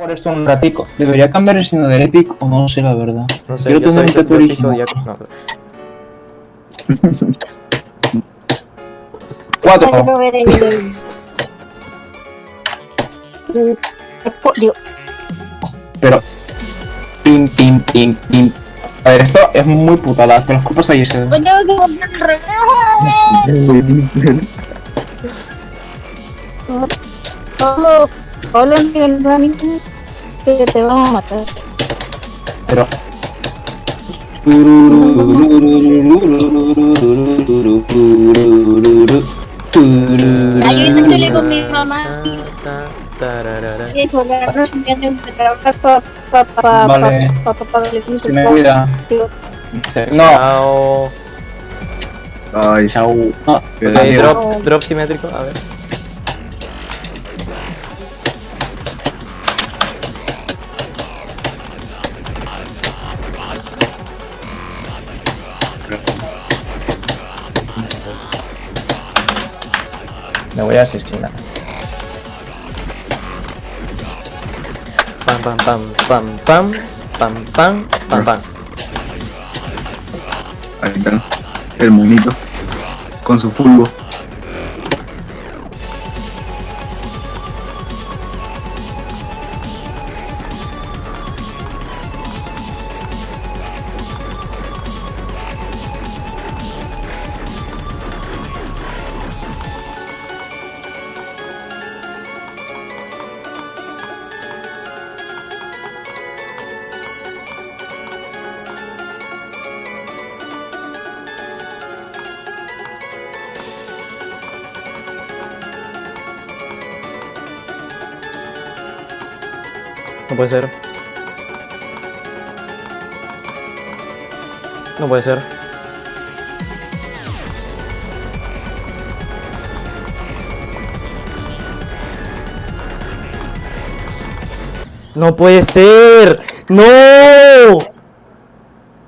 Por esto un ratico. ¿Debería cambiar el signo del Epic o no sé la verdad? No sé, Quiero yo soy, un yo soy turismo. zodiaco. No, Cuatro. Quiero ver el... el- Digo, Pero. Pim, pim, pim, pim. A ver, esto es muy putada. Que los cupos ahí se. pues tengo que comprar reloj. Miguel Rani, que te vamos a matar. Pero. Yo intenté con mi mamá. Colgarnos pa pa Vale. pa pa pa darle Se me olvida. No. Chao. Ay. No. drop, drop simétrico, a ver. Me voy a asesinar. Pam, pam, pam, pam, pam, pam, pam, pam, pam. Ahí está. El monito. Con su fulbo. No puede ser. No puede ser. No puede ser. No.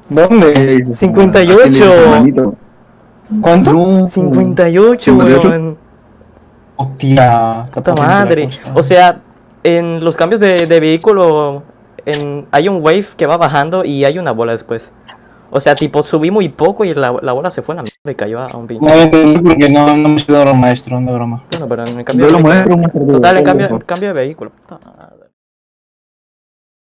¿Dónde? 58. ¿Cuánto? No. 58, 58. weón. Hostia. Puta madre. O sea, en los cambios de, de vehículo en, hay un wave que va bajando y hay una bola después. O sea, tipo, subí muy poco y la, la bola se fue a la mierda y cayó a un pinche. No entendí porque no, no me he maestro, no de broma. Bueno, pero en el cambio Yo de lo vehículo- muestro. Total, en cambio, en cambio de vehículo. Puta madre.